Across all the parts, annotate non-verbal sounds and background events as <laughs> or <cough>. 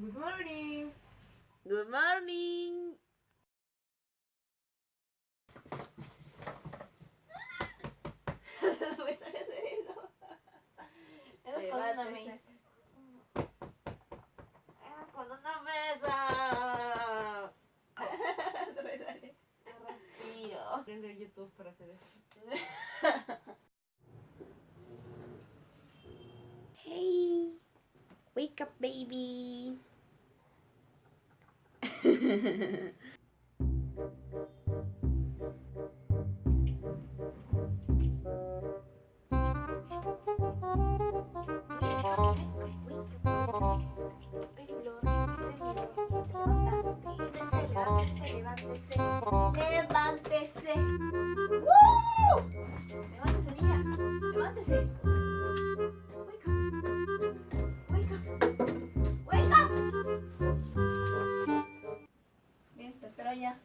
Good morning. Good morning. <laughs> me sale hacer eso. Eres con una mesa. Eres con una mesa. no me sale. Respiro. Aprender YouTube para hacer eso. <laughs> Wake up, baby. Levántese, levántese. ¡Woo! Levántese, niña. Levántese. Bien,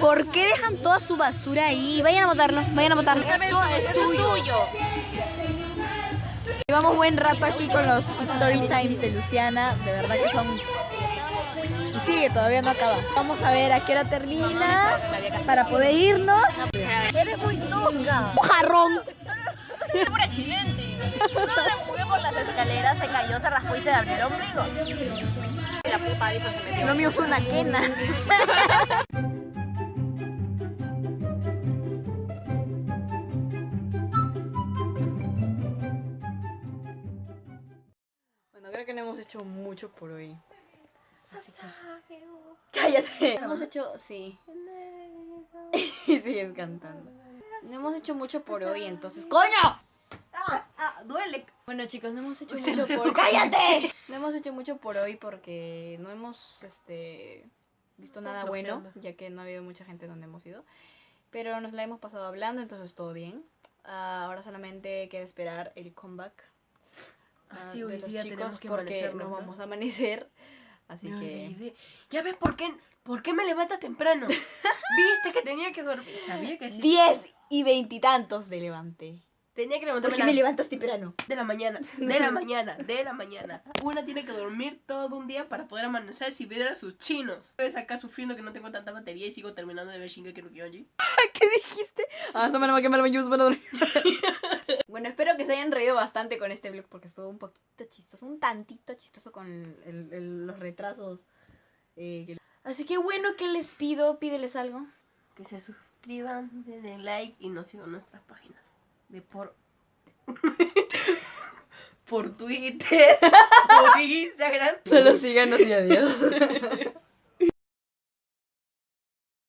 ¿Por qué dejan toda su basura ahí? Vayan a botarlo, vayan a botarlo. Es tuyo. Llevamos buen rato aquí con los story times de Luciana. De verdad que son. Y sigue, todavía no acaba. Vamos a ver a qué hora termina para poder irnos. Eres muy tonga. ¡Un jarrón! por accidente. Solo empujé por las escaleras, se cayó, se raspó y se abrió el ombligo. La puta esa se metió. Lo mío fue una quena. <laughs> creo que no hemos hecho mucho por hoy. Cállate. No hemos hecho, sí. <laughs> y sigues cantando. No hemos hecho mucho por hoy, entonces. ¡Coño! ¡Ah! ¡Ah! ¡Duele! Bueno chicos, no hemos hecho <laughs> mucho por ¡Cállate! No hemos hecho mucho por hoy porque no hemos este visto nada bueno, ya que no ha habido mucha gente donde hemos ido. Pero nos la hemos pasado hablando, entonces todo bien. Ah, ahora solamente queda esperar el comeback Así de hoy día chicos tenemos que porque nos ¿no? vamos a amanecer. <laughs> Así que olvidé. Ya ves por qué, por qué me levantas temprano. <laughs> Viste que tenía que dormir. Sabía que sí. 10 y veintitantos de levante. Tenía que ¿Por levantarme qué a me levantas temprano? de la mañana, <laughs> de la mañana, de la mañana. Una tiene que dormir todo un día para poder amanecer si ver a sus chinos. Ves acá sufriendo que no tengo tanta batería y sigo terminando de ver Shingeki no Kyojin. ¿Qué dijiste? Ah, eso me va a quemar, me para dormir. Bueno, espero que se hayan reído bastante con este vlog porque estuvo un poquito chistoso, un tantito chistoso con el- el- los retrasos. eh, Así que bueno, ¿qué les pido? Pídeles algo. Que se suscriban, denle like y nos sigan nuestras páginas. De por. <laughs> por Twitter, <laughs> por Instagram. Solo síganos y adiós. <laughs>